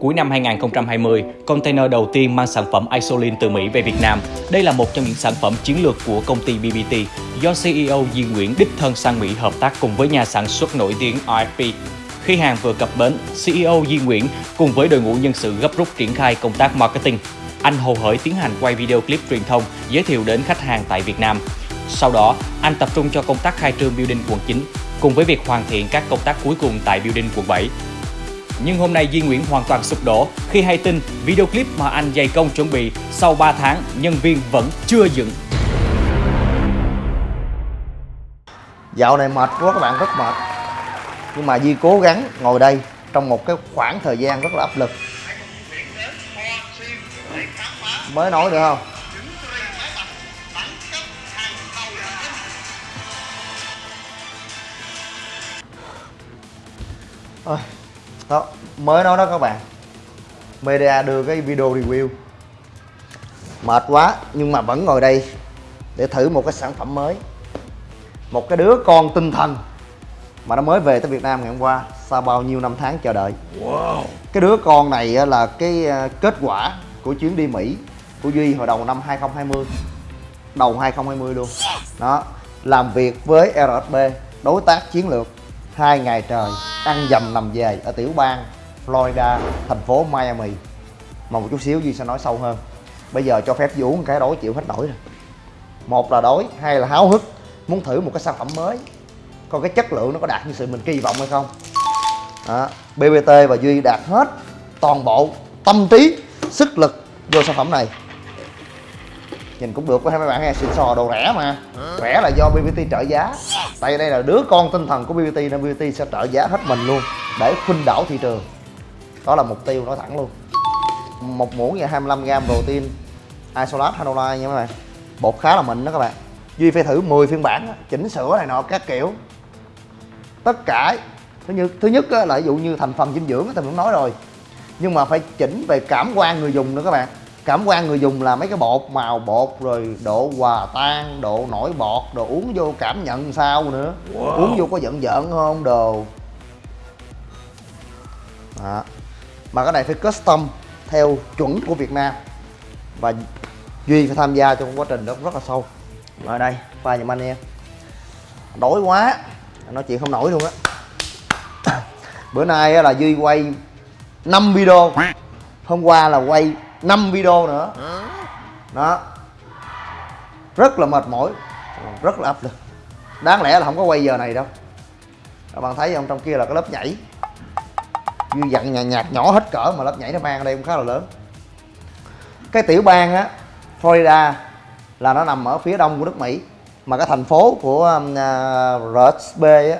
Cuối năm 2020, container đầu tiên mang sản phẩm Isolin từ Mỹ về Việt Nam. Đây là một trong những sản phẩm chiến lược của công ty BBT do CEO Di Nguyễn đích thân sang Mỹ hợp tác cùng với nhà sản xuất nổi tiếng RFP. Khi hàng vừa cập bến, CEO Di Nguyễn cùng với đội ngũ nhân sự gấp rút triển khai công tác marketing. Anh hồ hởi tiến hành quay video clip truyền thông giới thiệu đến khách hàng tại Việt Nam. Sau đó, anh tập trung cho công tác khai trương building quận 9 cùng với việc hoàn thiện các công tác cuối cùng tại building quận 7. Nhưng hôm nay Duy Nguyễn hoàn toàn sụp đổ khi hay tin video clip mà anh dày công chuẩn bị sau 3 tháng nhân viên vẫn chưa dựng. Dạo này mệt quá các bạn rất mệt Nhưng mà Duy cố gắng ngồi đây trong một cái khoảng thời gian rất là áp lực Mới nói được không? Ôi, đó, mới nói đó các bạn. Media đưa cái video review. Mệt quá nhưng mà vẫn ngồi đây Để thử một cái sản phẩm mới. Một cái đứa con tinh thần Mà nó mới về tới Việt Nam ngày hôm qua Sau bao nhiêu năm tháng chờ đợi. Wow. Cái đứa con này là cái ờ, kết quả của chuyến đi Mỹ Của Duy hồi đầu năm 2020 Đầu 2020 luôn. Đó Làm việc với RSB Đối tác chiến lược hai ngày trời, ăn dầm nằm về ở tiểu bang Florida, thành phố Miami. Mà một chút xíu Duy sẽ nói sâu hơn. Bây giờ cho phép Duy uống cái đói chịu hết nổi rồi. Một là đói, hai là háo hức, muốn thử một cái sản phẩm mới. Coi cái chất lượng nó có đạt như sự mình kỳ vọng hay không. Đó. BBT và Duy đạt hết toàn bộ tâm trí, sức lực vô sản phẩm này. Nhìn cũng được với mấy bạn nghe xịn sò đồ rẻ mà. Rẻ là do BBT trợ giá tại đây là đứa con tinh thần của BBT nên BBT sẽ trợ giá hết mình luôn, để khuynh đảo thị trường. Đó là mục tiêu nói thẳng luôn. Một muỗng và 25 gram protein isolat hanola nha các bạn. Bột khá là mịn đó các bạn. Duy phải thử 10 phiên bản chỉnh sửa này nọ các kiểu. Tất cả, thứ nhất thứ nhất là ví dụ như thành phần dinh dưỡng thì mình cũng nói rồi. Nhưng mà phải chỉnh về cảm quan người dùng nữa các bạn cảm quan người dùng là mấy cái bột màu bột rồi độ hòa tan độ nổi bọt đồ uống vô cảm nhận sao nữa. Wow. uống vô có giận giận không? Đồ. Đó. mà cái này phải custom theo chuẩn của Việt Nam. Và Duy phải tham gia trong quá trình đó rất là sâu. Ở đây pha giùm anh em đói quá. Nói chuyện không nổi luôn á. Bữa nay là Duy quay 5 video. Hôm qua là quay 5 video nữa. Đó. Rất là mệt mỏi. Rất là áp lực. Đáng lẽ là không có quay giờ này đâu. Các bạn thấy không? Trong kia là cái lớp nhảy. Duy dặn nhạt nhạt nhỏ hết cỡ mà lớp nhảy nó mang ở đây cũng khá là lớn. Cái tiểu bang á Florida là nó nằm ở phía đông của nước Mỹ. Mà cái thành phố của um, uh, RSB á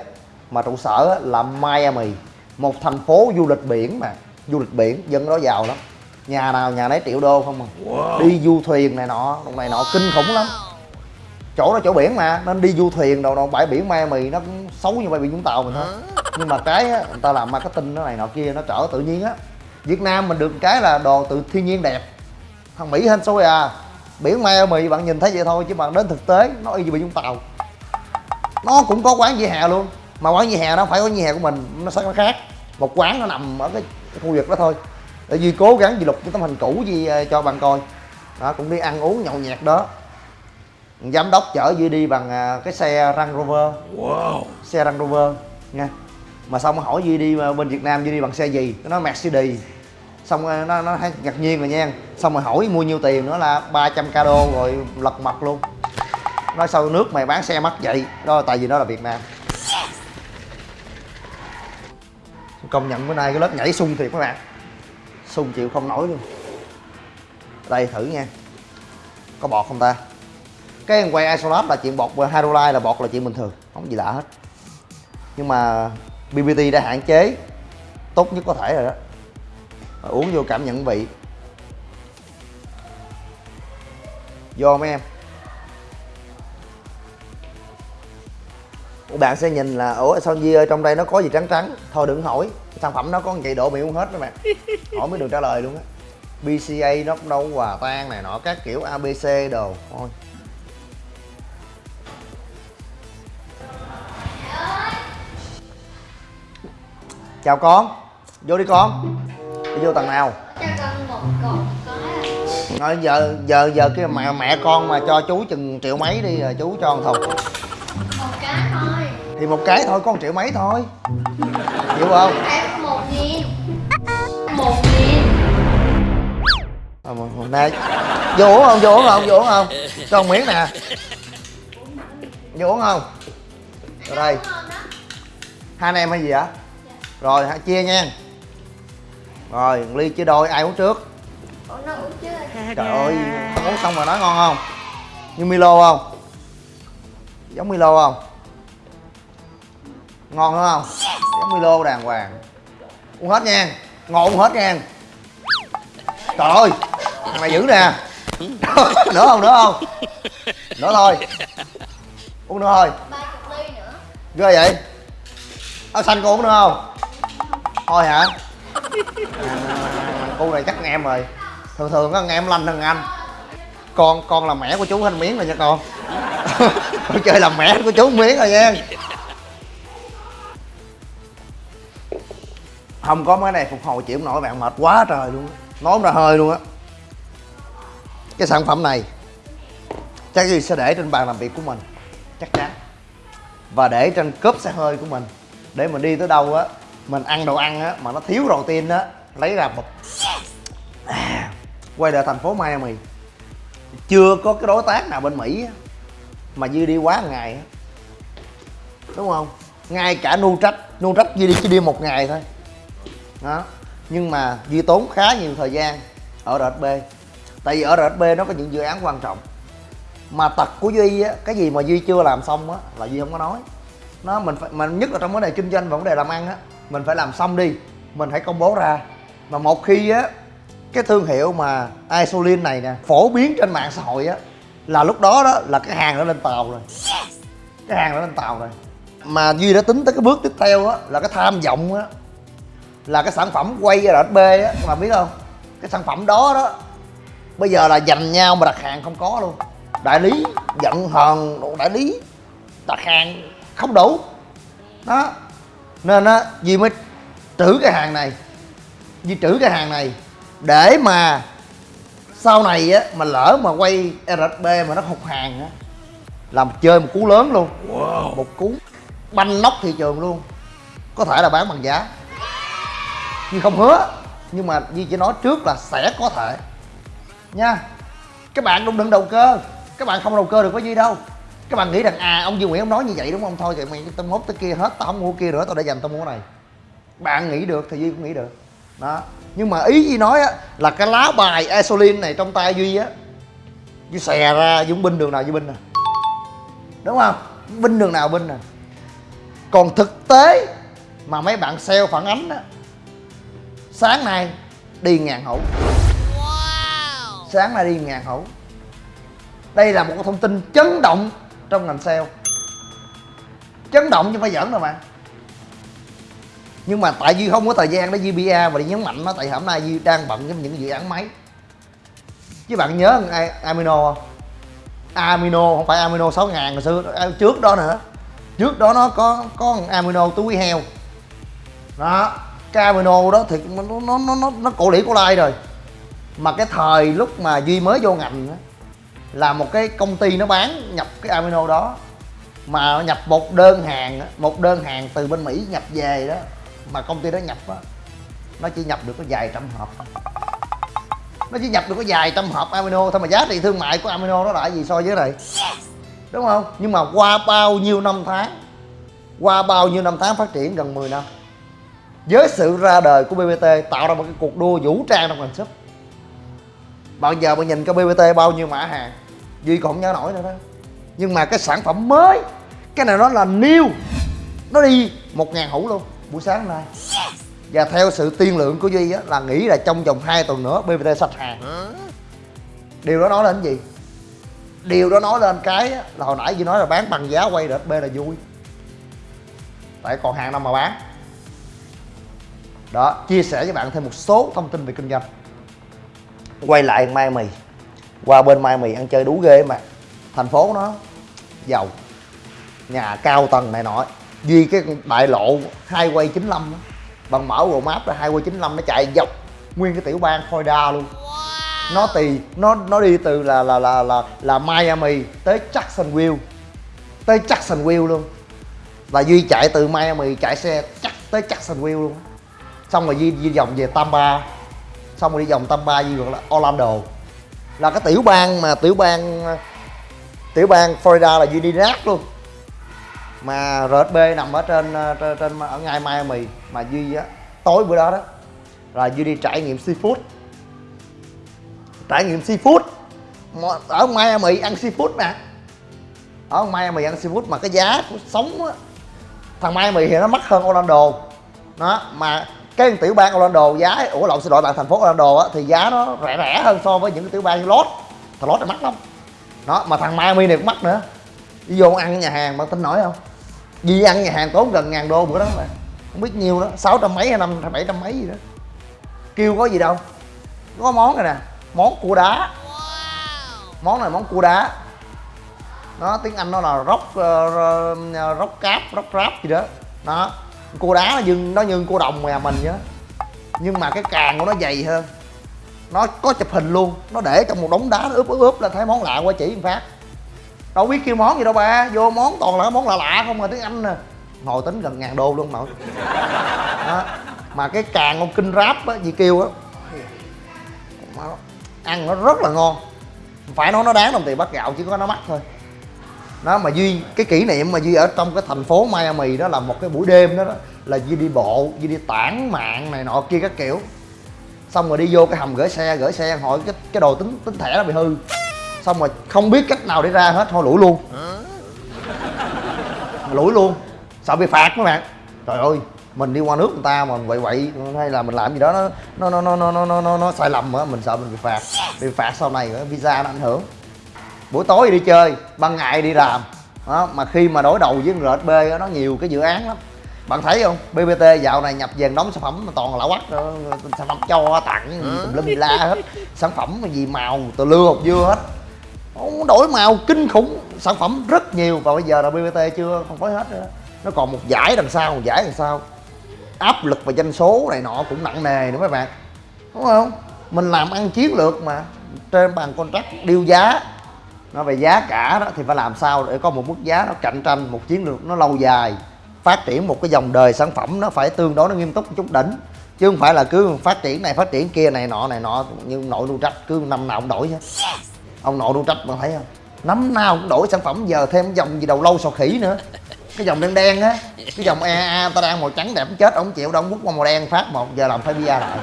mà trụ sở á, là Miami. Một thành phố du lịch biển mà. Du lịch biển dân đó giàu lắm nhà nào nhà nấy triệu đô không à. Wow. đi du thuyền này nọ này nọ kinh khủng lắm. Chỗ đó chỗ biển mà nên đi du thuyền đâu đâu bãi biển Miami nó cũng xấu như bãi biển Vũng Tàu mình thôi. Nhưng mà cái á, người ta làm marketing nó này nọ kia nó trở tự nhiên á. Việt Nam mình được cái là đồ tự thiên nhiên đẹp. Thằng Mỹ hên xôi à. Biển Miami bạn nhìn thấy vậy thôi chứ bạn đến thực tế nó y như biển Vũng Tàu. Nó cũng có quán vỉa hè luôn mà quán vỉa hè nó phải có vỉa hè của mình nó sẽ khác. Một quán nó nằm ở cái khu vực đó thôi để Duy cố gắng Duy lục cái tấm hình cũ Duy ờ, cho bạn coi. Đó cũng đi ăn uống nhậu nhẹt đó. Giám đốc chở Duy đi bằng ờ, cái xe Range Rover. Wow. xe Range Rover nha. Mà xong hỏi Duy đi ờ, bên Việt Nam Duy đi bằng xe gì? Nó nói Mercedes. Xong nó nó thấy ngạc nhiên rồi nha. Xong rồi hỏi mua nhiêu tiền nữa là 300 k đô rồi lật mặt luôn. Nói sao nước mày bán xe mắc vậy? Đó tại vì nó là Việt Nam. Công nhận bữa nay cái lớp nhảy sung thiệt các bạn sung chịu không nổi luôn. Đây, thử nha. Có bọt không ta? Cái quay isolat là chuyện bọt hydrolyze là bọt là chuyện bình thường, không gì lạ hết. Nhưng mà BBT đã hạn chế, tốt nhất có thể rồi đó. Uống vô cảm nhận vị. Vô mấy em? Bạn sẽ nhìn là, ủa, sao Di ơi, trong đây nó có gì trắng trắng? Thôi đừng hỏi sản phẩm nó có vậy độ bị uống hết các bạn hỏi mới được trả lời luôn á. BCA nó đâu hòa tan này nọ các kiểu ABC đồ. Thôi. Chào con. Vô đi con. Đi vô tầng nào? Cho con một cột có. Rồi giờ giờ giờ cái mẹ mẹ con mà cho chú chừng triệu mấy đi rồi chú cho thùng thì một cái thôi có một triệu mấy thôi. Hiểu không? Em một nghìn một nghìn à một- một- nè vô uống không? Vô uống không? Vô uống không? Cho một miếng nè. Vô uống không? Rồi đây. Hai anh em hay gì hả rồi chia nha. Rồi, ly chia đôi, ai uống trước? Ủa nó uống chưa trời ơi, uống xong rồi nói ngon không? Như milo không? Giống milo không? Ngon đúng không? Giống milo đàng hoàng. Uống hết nha. Ngon uống hết nha. Trời ơi thằng này dữ nè. Nữa không nữa không? Nữa thôi. Uống nữa thôi. Ghê vậy? Áo xanh cô uống nữa không? Thôi hả? À, cô này chắc em rồi. Thường thường á em lanh hơn anh. Con con là mẹ của chú anh miếng rồi nha con. Con chơi làm mẹ của chú miếng rồi nha. Không có cái này phục hồi chịu không nổi bạn mệt quá trời luôn nói ra hơi luôn á. Cái sản phẩm này chắc gì sẽ để trên bàn làm việc của mình chắc chắn. Và để trên cốp xe hơi của mình để mình đi tới đâu á mình ăn đồ ăn á mà nó thiếu protein á lấy ra một À, quay lại thành phố Miami chưa có cái đối tác nào bên Mỹ á, mà Duy đi quá một ngày á. Đúng không? Ngay cả nu trách nu trách Duy đi chỉ đi một ngày thôi đó. Nhưng mà Duy tốn khá nhiều thời gian ở RSB tại vì ở RSB nó có những dự án quan trọng. Mà tật của duy á cái gì mà duy chưa làm xong á là duy không có nói. Nó mình phải mình nhất là trong vấn đề kinh doanh và vấn đề làm ăn á mình phải làm xong đi mình hãy công bố ra. Mà một khi á cái thương hiệu mà isolin này nè phổ biến trên mạng xã hội á là lúc đó đó là cái hàng nó lên tàu rồi. Cái hàng nó lên tàu rồi. Mà duy đã tính tới cái bước tiếp theo á là cái tham vọng á là cái sản phẩm quay RSB á các bạn biết không? Cái sản phẩm đó đó bây giờ là dành nhau mà đặt hàng không có luôn. Đại lý giận hờn đại lý đặt hàng không đủ. Đó. Nên á Duy mới trữ cái hàng này. Duy trữ cái hàng này để mà sau này á mà lỡ mà quay RSB mà nó hụt hàng á làm chơi một cú lớn luôn. Một cú banh nóc thị trường luôn. Có thể là bán bằng giá nhưng không hứa, nhưng mà Duy chỉ nói trước là sẽ có thể. Nha, các bạn đừng đừng đầu cơ. Các bạn không đầu cơ được với Duy đâu. Các bạn nghĩ rằng à ông Duy Nguyễn ông nói như vậy đúng không? Thôi thì mày tao mốt tới kia hết, tao không mua kia nữa, tao để dành tao mua này. Bạn nghĩ được thì Duy cũng nghĩ được. Đó. Nhưng mà ý Duy nói á, là cái lá bài Isolin này trong tay Duy á, Duy xè ra, Duy binh đường nào Duy binh nè. Đúng không? Binh đường nào binh nè. Còn thực tế mà mấy bạn sale phản ánh á sáng nay đi ngàn hũ. Sáng nay đi ngàn hũ. Đây là một thông tin chấn động trong ngành sale. Chấn động chứ không phải giỡn đâu mà. Nhưng mà tại vì không có thời gian để GBA và đi nhấn mạnh nó tại hôm nay Duy đang bận với những dự án máy. Chứ bạn nhớ Amino không? Amino không phải Amino 6 ngàn hồi xưa à, trước đó nữa. Trước đó nó có có thằng Amino túi heo. Đó cái Amino đó thì nó nó nó nó, cổ lĩ cổ lai rồi. Mà cái thời lúc mà duy mới vô ngành á, là một cái công ty nó bán nhập cái amino đó. Mà nhập một đơn hàng một đơn hàng từ bên mỹ nhập về đó mà công ty đó nhập á nó chỉ nhập được có vài trăm hộp. Nó chỉ nhập được có vài trăm hộp amino thôi mà giá trị thương mại của amino nó là gì so với này? Đúng không? Nhưng mà qua bao nhiêu năm tháng qua bao nhiêu năm tháng phát triển gần 10 năm với sự ra đời của BBT tạo ra một cái cuộc đua vũ trang trong ngành súp. Bạn giờ bạn nhìn cái BBT bao nhiêu mã hàng Duy còn không nhớ nổi nữa đó. Nhưng mà cái sản phẩm mới Cái này nó là new. Nó đi một ngàn hũ luôn Buổi sáng nay. Và theo sự tiên lượng của Duy á, là nghĩ là trong vòng 2 tuần nữa BBT sạch hàng. Điều đó nói lên gì? Điều đó nói lên cái á, là hồi nãy Duy nói là bán bằng giá quay đợt B là vui. Tại còn hàng nào mà bán Đó, chia sẻ với bạn thêm một số thông tin về kinh doanh. Quay lại mai mì. Qua bên mai mì ăn chơi đủ ghê mà. Thành phố nó giàu. Nhà cao tầng này nọ. Duy cái đại lộ hai quay 95 á. Bằng mở Google Maps là hai quay 95 nó chạy dọc nguyên cái tiểu bang Florida luôn. Nó tì nó nó đi từ là là là là là Miami tới Jacksonville tới Jacksonville luôn. Là duy chạy từ Miami chạy xe chắc tới Jacksonville luôn xong rồi di, di vòng về Tampa. Xong rồi đi vòng Tampa di gọi là Orlando. Là cái tiểu bang mà tiểu bang tiểu bang Florida là duy đi nát luôn mà RSB nằm ở trên ờ, trên, trên ở ngay Miami. Mà duy á tối bữa đó đó là duy đi trải nghiệm seafood. Trải nghiệm seafood. Ở Miami ăn seafood nè. Ở Miami ăn seafood mà cái giá của sống á thằng Miami thì nó mắc hơn Orlando. Đó mà cái tiểu bang Orlando giá ủa lộn xin lỗi bạn thành phố Orlando á thì giá nó rẻ rẻ hơn so với những cái tiểu bang như Los thằng Los thì mắc lắm. Đó mà thằng Miami này cũng mắc nữa. Đi vô ăn nhà hàng bạn tin nổi không? Đi ăn nhà hàng tốn gần ngàn đô bữa đó mà không biết nhiêu đó sáu trăm mấy hay năm bảy trăm mấy gì đó. Kêu có gì đâu. Có món này nè món cua đá. Món này món cua đá. Nó tiếng anh nó là róc uh, róc cáp róc ráp gì đó. Đó cua đá nó như nó như cua đồng nhà mình vậy đó. Nhưng mà cái càng của nó dày hơn. Nó có chụp hình luôn. Nó để trong một đống đá, nó ướp ướp ướp là thấy món lạ qua chỉ một phát. Đâu biết kêu món gì đâu ba, vô món toàn là món lạ lạ không mà tiếng anh nè ngồi tính gần ngàn đô luôn nội đó. mà cái càng con kinh ráp á, gì kêu á. Ăn nó rất là ngon. Phải nói nó đáng đồng tiền bát gạo chứ có nó mắc thôi đó mà duy cái kỷ niệm mà duy ở trong cái thành phố Miami đó là một cái buổi đêm đó, đó là duy đi bộ duy đi tản mạng này nọ kia các kiểu. Xong rồi đi vô cái hầm gửi xe gửi xe hỏi cái cái đồ tính tính thẻ nó bị hư. Xong rồi không biết cách nào để ra hết thôi lủi luôn. Lủi luôn. Sợ bị phạt mấy bạn. Trời ơi mình đi qua nước người ta mà vậy vậy hay là mình làm gì đó nó nó nó nó nó nó nó, nó sai lầm á mình sợ mình bị phạt. Bị phạt sau này visa nó ảnh hưởng buổi tối đi chơi ban ngày đi làm. Đó mà khi mà đối đầu với RSB á, nó nhiều cái dự án lắm. Bạn thấy không? BBT dạo này nhập về đóng sản phẩm mà toàn là lạ quắc sản phẩm cho tặng tùm lum la hết. Sản phẩm gì màu từ lưa hột dưa hết. Ông đổi màu kinh khủng. Sản phẩm rất nhiều. Và bây giờ là BBT chưa không phối hết nữa. Nó còn một giải đằng sau một giải đằng sau. Áp lực và doanh số này nọ cũng nặng nề nữa mấy bạn. Đúng không? Mình làm ăn chiến lược mà. Trên bàn contract điêu giá nó về giá cả đó thì phải làm sao để có một mức giá nó cạnh tranh một chiến lược nó lâu dài phát triển một cái dòng đời sản phẩm nó phải tương đối nó nghiêm túc chút đỉnh. Chứ không phải là cứ phát triển này phát triển kia này nọ này nọ như nội nuôi trách cứ năm nào cũng đổi hết ông nội nuôi trách bạn thấy không? Năm nào cũng đổi sản phẩm giờ thêm dòng gì đầu lâu sò khỉ nữa. Cái dòng đen đen á cái dòng EA ta đang màu trắng đẹp chết ông chịu đâu ông bút qua màu đen phát một giờ làm phải bia lại.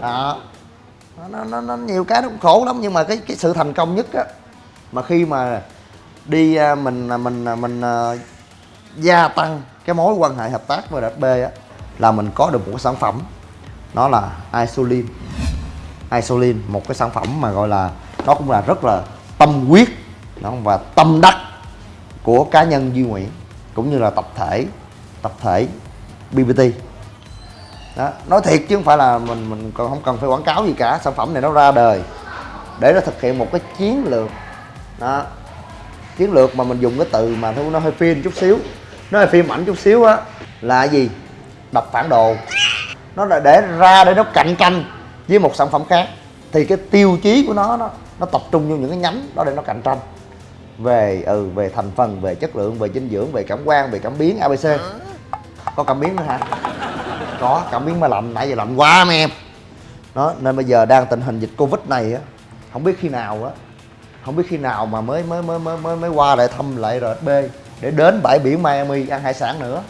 Đó. Nó, nó, nó nhiều cái nó cũng khổ lắm nhưng mà cái cái sự thành công nhất á mà khi mà đi à, mình à, mình à, mình gia tăng cái mối quan hệ hợp tác với DB á là mình có được một cái sản phẩm. Nó là isolin. Isolin một cái sản phẩm mà gọi là nó cũng là rất là tâm huyết đó, và tâm đắc của cá nhân Duy Nguyễn cũng như là tập thể tập thể BBT đó nói thiệt chứ không phải là mình mình còn không cần phải quảng cáo gì cả sản phẩm này nó ra đời để nó thực hiện một cái chiến lược đó. Chiến lược mà mình dùng cái từ mà thôi nó hơi phim chút xíu. Nó hơi phim ảnh chút xíu á là gì? Đập phản đồ. Nó là để ra để nó cạnh tranh với một sản phẩm khác. Thì cái tiêu chí của nó nó nó tập trung vô những cái nhánh đó để nó cạnh tranh. Về ừ về thành phần về chất lượng về dinh dưỡng về cảm quan về cảm biến abc có cảm biến nữa hả? Có cảm biến mà lạnh. Nãy giờ lạnh quá mấy em. Đó nên bây giờ đang tình hình dịch covid này á không biết khi nào á không biết khi nào mà mới mới mới mới mới, mới qua lại thăm lại R&B để đến bãi biển Miami ăn hải sản nữa.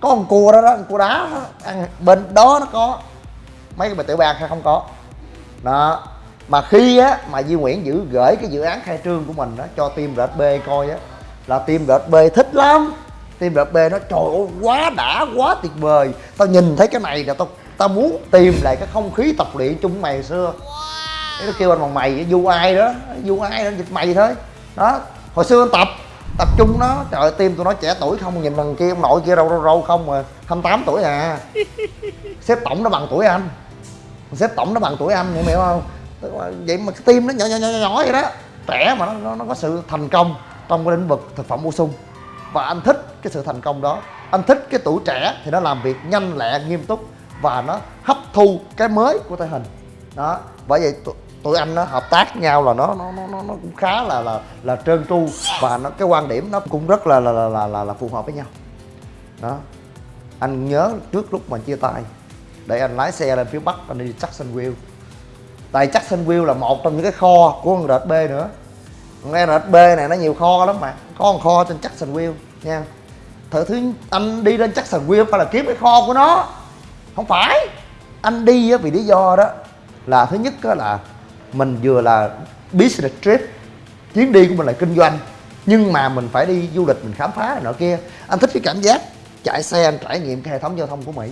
Có con cua đó đó con cua đá đó, ăn bên đó nó có. Mấy cái tiểu bang hay không có. Đó mà khi á mà Duy Nguyễn giữ gửi cái dự án khai trương của mình đó cho team R&B coi á là team R&B thích lắm. Team R&B nó trời ơi quá đã quá tuyệt vời. Tao nhìn thấy cái này là tao tao muốn tìm lại cái không khí tập luyện chung mày xưa nó kêu anh bằng mày du ai đó du ai đó dịch mày thôi. Đó hồi xưa anh tập tập trung nó. Trời ơi, tim tụi nó trẻ tuổi không nhìn thằng kia ông nội kia râu râu râu không mà 28 tuổi à. Xếp tổng nó bằng tuổi anh. Xếp tổng nó bằng tuổi anh hiểu không? Vậy mà cái tim nó nhỏ nhỏ nhỏ nhỏ vậy đó. Trẻ mà nó, nó, nó có sự thành công trong cái lĩnh vực thực phẩm bổ sung. Và anh thích cái sự thành công đó. Anh thích cái tuổi trẻ thì nó làm việc nhanh lẹ nghiêm túc và nó hấp thu cái mới của thể hình. Đó bởi vậy tụi, anh nó hợp tác nhau là nó nó nó nó cũng khá là là là trơn tru. Và nó cái quan điểm nó cũng rất là là là là, là, là phù hợp với nhau. Đó. Anh nhớ trước lúc mà chia tay để anh lái xe lên phía bắc anh đi Jacksonville tại Jacksonville là một trong những cái kho của con RB nữa. Con RB này nó nhiều kho lắm mà. Có một kho trên Jacksonville nha. Thử thứ anh đi lên Jacksonville phải là kiếm cái kho của nó. Không phải. Anh đi á vì lý do đó là thứ nhất là mình vừa là business trip chuyến đi của mình là kinh doanh nhưng mà mình phải đi du lịch mình khám phá này nọ kia. Anh thích cái cảm giác chạy xe anh trải nghiệm cái hệ thống giao thông của mỹ.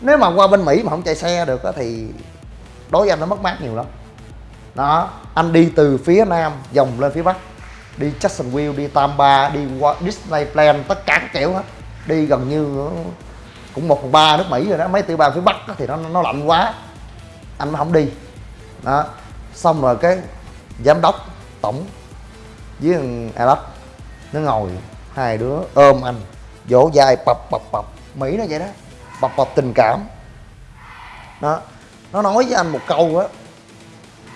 Nếu mà qua bên mỹ mà không chạy xe được đó, thì đối với anh nó mất mát nhiều lắm. Đó anh đi từ phía nam vòng lên phía bắc đi Jacksonville đi Tampa đi qua Disneyland tất cả các kiểu hết. Đi gần như cũng một phần ba nước Mỹ rồi đó mấy tiểu bang phía bắc đó, thì nó nó lạnh quá anh nó không đi. Đó xong rồi cái giám đốc tổng với thằng Alex nó ngồi hai đứa ôm anh vỗ vai bập bập bập. Mỹ nó vậy đó bập bập tình cảm. Đó nó nói với anh một câu á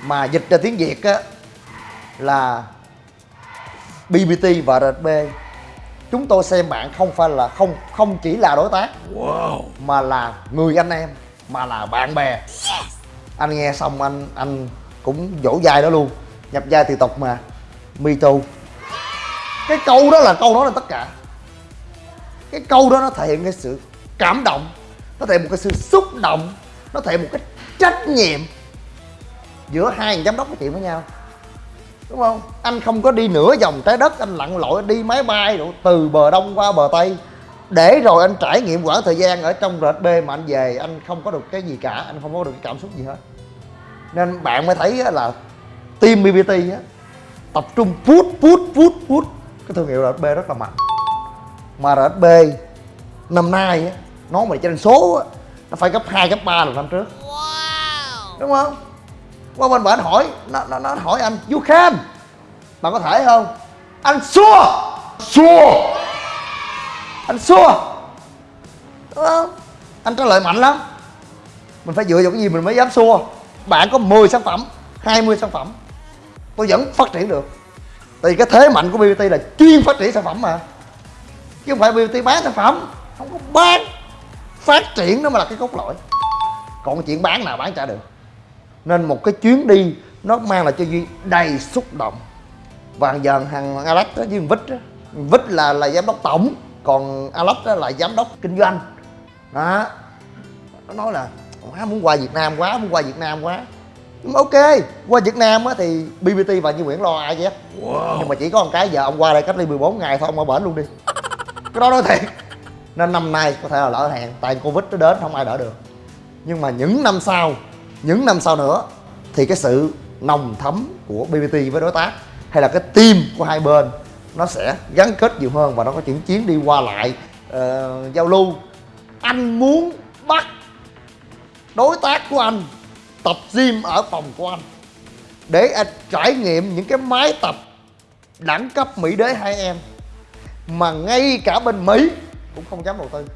mà dịch ra tiếng Việt á là BBT và RB chúng tôi xem bạn không phải là không không chỉ là đối tác mà là người anh em mà là bạn bè. Anh nghe xong anh anh cũng dỗ dai đó luôn. Nhập gia từ tộc mà. Me too cái câu đó là câu đó là tất cả. Cái câu đó nó thể hiện cái sự cảm động, nó thể hiện một cái sự xúc động, nó thể hiện một cái trách nhiệm giữa hai giám đốc nói chuyện với nhau. Đúng không? Anh không có đi nửa vòng trái đất, anh lặn lội đi máy bay rồi từ bờ đông qua bờ tây. Để rồi anh trải nghiệm quãng thời gian ở trong rệt b mà anh về, anh không có được cái gì cả, anh không có được cái cảm xúc gì hết nên bạn mới thấy á là team bbt á tập trung put put put put cái thương hiệu rệt b rất là mạnh. Mà rệt b năm nay á nó mà trên số á nó phải gấp 2, gấp 3 lần năm trước. Đúng không? Qua bên bển hỏi nó, nó, nó hỏi anh you can. Bạn có thể không? Anh xua. Xua. Anh xua. Đúng không? Anh trả lời mạnh lắm. Mình phải dựa vào cái gì mình mới dám xua bạn có 10 sản phẩm 20 sản phẩm tôi vẫn phát triển được. Tại vì cái thế mạnh của BBT là chuyên phát triển sản phẩm mà. Chứ không phải BBT bán sản phẩm, không có bán, phát triển nó mới là cái cốt lõi. Còn chuyện bán nào bán trả được. Nên một cái chuyến đi nó mang lại cho duy đầy xúc động. Và giờ thằng alex đó, với vít đó vít là là giám đốc tổng, còn alex đó là giám đốc kinh doanh. Đó. Nó nói là quá muốn qua việt nam quá muốn qua việt nam quá. Nhưng mà ok qua việt nam á thì bbt và như nguyễn lo ai chứ nhưng mà chỉ có một cái giờ ông qua đây cách ly 14 ngày thôi ông ở bển luôn đi. Cái đó nói thiệt. Nên năm nay có thể là lỡ hẹn tại covid nó đến không ai đỡ được. Nhưng mà những năm sau những năm sau nữa thì cái sự nồng thấm của BBT với đối tác hay là cái team của hai bên nó sẽ gắn kết nhiều hơn và nó có những chuyến đi qua lại uh, giao lưu. Anh muốn bắt đối tác của anh, tập gym ở phòng của anh. Để anh trải nghiệm những cái máy tập đẳng cấp mỹ đế hai em, mà ngay cả bên mỹ cũng không dám đầu tư.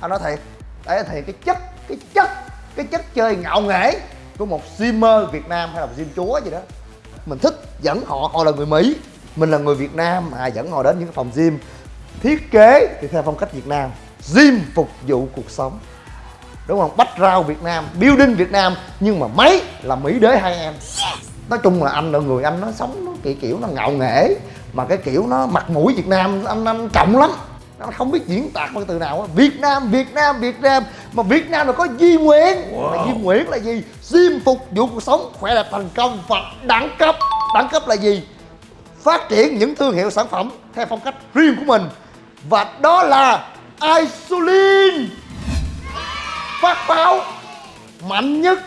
Anh nói thiệt, đấy thì cái chất cái chất cái chất chơi ngạo nghễ của một gymmer Việt Nam hay là một gym chúa gì đó. Mình thích dẫn họ họ là người Mỹ, mình là người Việt Nam à dẫn họ đến những cái phòng gym. Thiết kế thì theo phong cách Việt Nam, gym phục vụ cuộc sống đúng không? Bách rau Việt Nam building Việt Nam nhưng mà máy là Mỹ đế hai em. Nói chung là anh là người anh nó sống nó kiểu kiểu nó ngạo nghễ mà cái kiểu nó mặt mũi Việt Nam anh anh trọng lắm. Nó không biết diễn tả bằng từ nào á. Việt Nam Việt Nam Việt Nam. Mà Việt Nam là có Duy Nguyễn. Wow. mà Duy Nguyễn là gì? Gym phục vụ cuộc sống khỏe đẹp thành công và đẳng cấp. Đẳng cấp là gì? Phát triển những thương hiệu sản phẩm theo phong cách riêng của mình. Và đó là Isolin phát báo mạnh nhất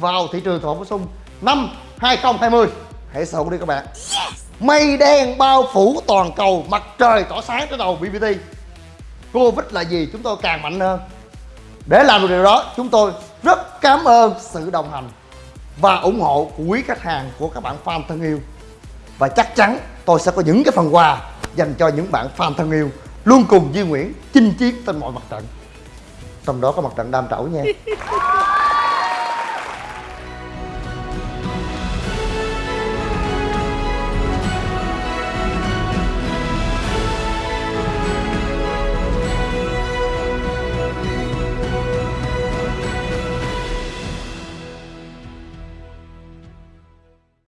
vào thị trường thổ bổ sung năm 2020 hãy sâu đi các bạn. Mây đen bao phủ toàn cầu, mặt trời tỏ sáng trên đầu BBT Covid là gì? Chúng tôi càng mạnh hơn. Để làm được điều đó, chúng tôi rất cảm ơn sự đồng hành và ủng hộ của quý khách hàng của các bạn fan thân yêu. Và chắc chắn tôi sẽ có những cái phần quà dành cho những bạn fan thân yêu luôn cùng Duy Nguyễn chinh chiến trên mọi mặt trận trong đó có mặt trận đam trẩu nha.